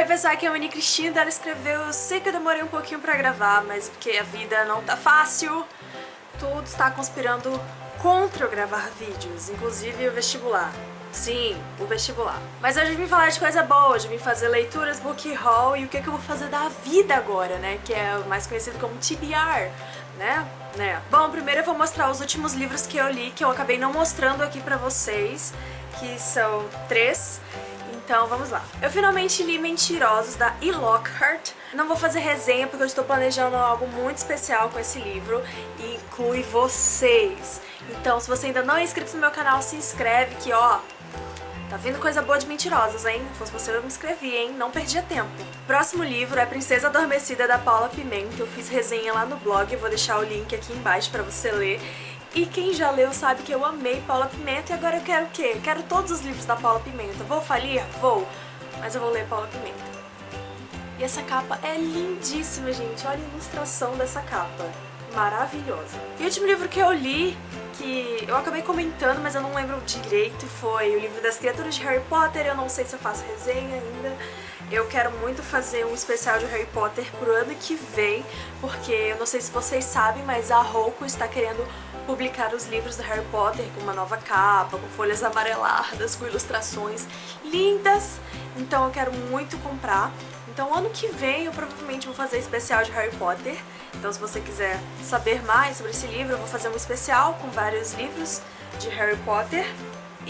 Oi pessoal, aqui é a Mani Cristina, ela escreveu, eu sei que eu demorei um pouquinho pra gravar, mas porque a vida não tá fácil, tudo está conspirando contra eu gravar vídeos, inclusive o vestibular. Sim, o vestibular. Mas hoje eu vim falar de coisa boa, hoje eu vim fazer leituras, book haul e o que, é que eu vou fazer da vida agora, né? Que é mais conhecido como TBR, né? né? Bom, primeiro eu vou mostrar os últimos livros que eu li, que eu acabei não mostrando aqui pra vocês, que são três. Então vamos lá. Eu finalmente li Mentirosos, da E. Lockhart. Não vou fazer resenha porque eu estou planejando algo muito especial com esse livro e inclui vocês. Então se você ainda não é inscrito no meu canal, se inscreve que ó, Tá vindo coisa boa de mentirosas, hein? Se fosse você eu me inscrevi, hein? Não perdia tempo. Próximo livro é Princesa Adormecida, da Paula Pimenta. Eu fiz resenha lá no blog, vou deixar o link aqui embaixo pra você ler. E quem já leu sabe que eu amei Paula Pimenta e agora eu quero o quê? Quero todos os livros da Paula Pimenta. Vou falir? Vou. Mas eu vou ler Paula Pimenta. E essa capa é lindíssima, gente. Olha a ilustração dessa capa. Maravilhosa. E o último livro que eu li, que eu acabei comentando, mas eu não lembro direito, foi o livro das criaturas de Harry Potter. Eu não sei se eu faço resenha ainda. Eu quero muito fazer um especial de Harry Potter pro ano que vem, porque eu não sei se vocês sabem, mas a Roku está querendo publicar os livros do Harry Potter com uma nova capa, com folhas amareladas, com ilustrações lindas. Então eu quero muito comprar. Então ano que vem eu provavelmente vou fazer especial de Harry Potter. Então se você quiser saber mais sobre esse livro, eu vou fazer um especial com vários livros de Harry Potter.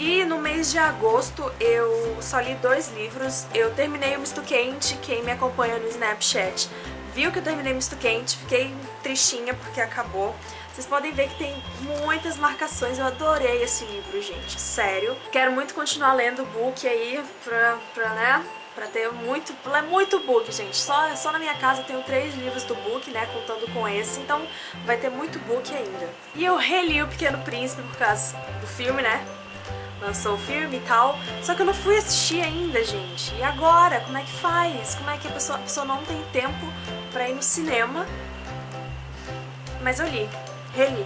E no mês de agosto eu só li dois livros. Eu terminei o Misto Quente, quem me acompanha no Snapchat viu que eu terminei Misto Quente, fiquei tristinha porque acabou. Vocês podem ver que tem muitas marcações, eu adorei esse livro, gente, sério. Quero muito continuar lendo o book aí, pra, pra né, pra ter muito, é muito book, gente. Só, só na minha casa eu tenho três livros do book, né, contando com esse, então vai ter muito book ainda. E eu reli O Pequeno Príncipe por causa do filme, né, lançou o filme e tal, só que eu não fui assistir ainda, gente. E agora? Como é que faz? Como é que a pessoa, a pessoa não tem tempo pra ir no cinema? Mas eu li reli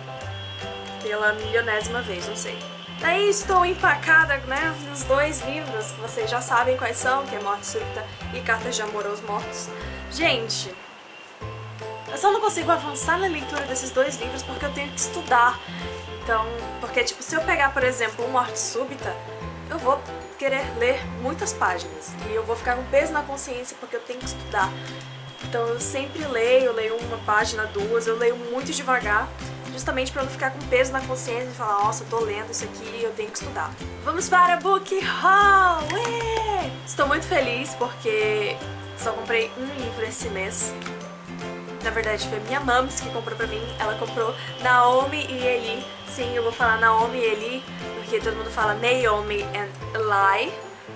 pela milionésima vez, não sei. Daí estou empacada, né, nos dois livros, que vocês já sabem quais são, que é Morte Súbita e Cartas de Amor aos Mortos. Gente, eu só não consigo avançar na leitura desses dois livros porque eu tenho que estudar. Então, porque tipo, se eu pegar, por exemplo, um Morte Súbita, eu vou querer ler muitas páginas e eu vou ficar com peso na consciência porque eu tenho que estudar. Então eu sempre leio, eu leio uma página, duas, eu leio muito devagar justamente para não ficar com peso na consciência e falar, nossa, eu tô lendo isso aqui, eu tenho que estudar. Vamos para Book Haul! Ué! Estou muito feliz porque só comprei um livro esse mês. Na verdade foi minha mams que comprou pra mim, ela comprou Naomi e Eli. Sim, eu vou falar Naomi e Eli, porque todo mundo fala Naomi and Eli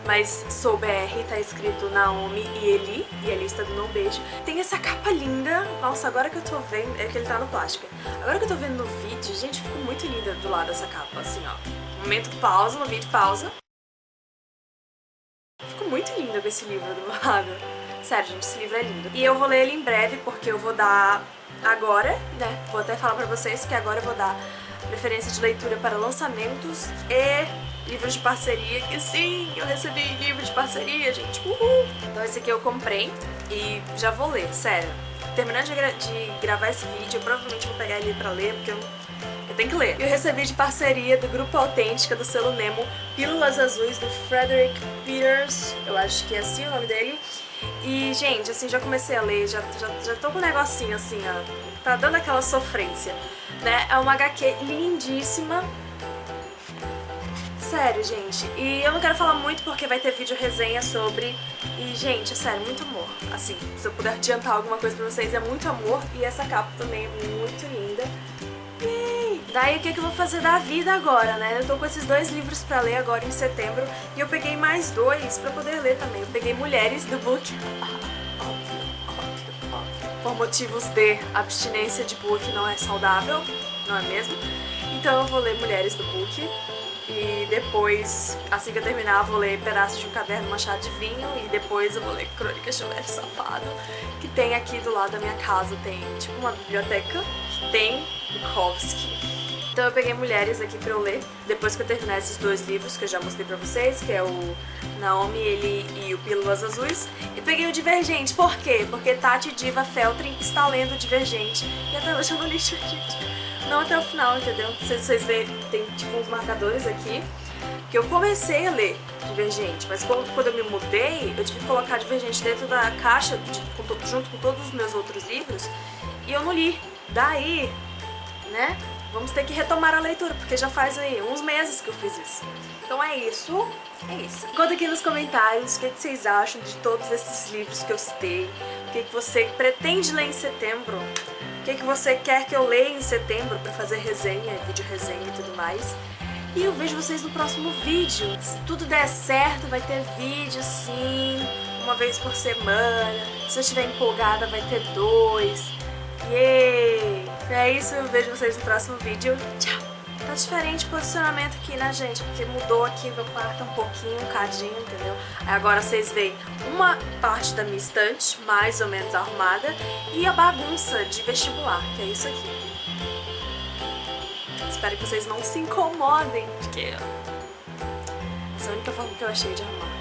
mas sou BR, tá escrito Naomi e Eli, e Eli está dando um beijo. Tem essa capa linda, nossa, agora que eu tô vendo, é que ele tá no plástico. Agora que eu tô vendo no vídeo, gente, ficou muito linda do lado dessa capa, assim, ó. Momento pausa no vídeo, pausa. Ficou muito linda com esse livro do lado. Sério, gente, esse livro é lindo. E eu vou ler ele em breve, porque eu vou dar agora, né, vou até falar pra vocês que agora eu vou dar preferência de leitura para lançamentos e livros de parceria, que sim, eu recebi livro de parceria, gente, uhul! Então esse aqui eu comprei e já vou ler, sério. Terminando de, gra de gravar esse vídeo, eu provavelmente vou pegar ele pra ler, porque eu, eu tenho que ler. Eu recebi de parceria do Grupo Autêntica, do selo Nemo, Pílulas Azuis, do Frederick Peters, eu acho que é assim o nome dele. E, gente, assim, já comecei a ler, já, já, já tô com um negocinho assim, ó, tá dando aquela sofrência, né? É uma HQ lindíssima, Sério, gente. E eu não quero falar muito porque vai ter vídeo resenha sobre. E, gente, é sério, muito amor. Assim, se eu puder adiantar alguma coisa pra vocês, é muito amor. E essa capa também é muito linda. Yay! Daí o que, que eu vou fazer da vida agora, né? Eu tô com esses dois livros pra ler agora em setembro. E eu peguei mais dois pra poder ler também. Eu peguei Mulheres, do book. Por motivos de abstinência de book não é saudável, não é mesmo? Então eu vou ler Mulheres do book. E depois, assim que eu terminar, vou ler pedaços de um caderno Machado de Vinho e depois eu vou ler um Mestre Safado, que tem aqui do lado da minha casa, tem tipo uma biblioteca que tem Bukowski. Então eu peguei Mulheres aqui pra eu ler, depois que eu terminar esses dois livros que eu já mostrei pra vocês, que é o Naomi, ele e o Pílulas Azuis. E peguei o Divergente, por quê? Porque Tati Diva Feltrin está lendo Divergente, e até hoje eu não li Divergente. Não até o final, entendeu? Se vocês veem, tem tipo uns marcadores aqui, que eu comecei a ler Divergente, mas quando eu me mudei, eu tive que colocar Divergente dentro da caixa, junto com todos os meus outros livros, e eu não li. Daí, né, vamos ter que retomar a leitura, porque já faz aí uns meses que eu fiz isso. Então é isso, é isso. Conta aqui nos comentários o que, que vocês acham de todos esses livros que eu citei, o que, que você pretende ler em setembro, o que, que você quer que eu leia em setembro pra fazer resenha, vídeo resenha e tudo mais. E eu vejo vocês no próximo vídeo. Se tudo der certo, vai ter vídeo sim, uma vez por semana. Se eu estiver empolgada, vai ter dois. Yay! É isso, eu vejo vocês no próximo vídeo. Tchau! Tá diferente o posicionamento aqui, né, gente? Porque mudou aqui meu quarto um pouquinho, um cadinho, entendeu? Aí agora vocês veem uma parte da minha estante, mais ou menos arrumada, e a bagunça de vestibular, que é isso aqui. Espero que vocês não se incomodem, porque essa é a única forma que eu achei de arrumar.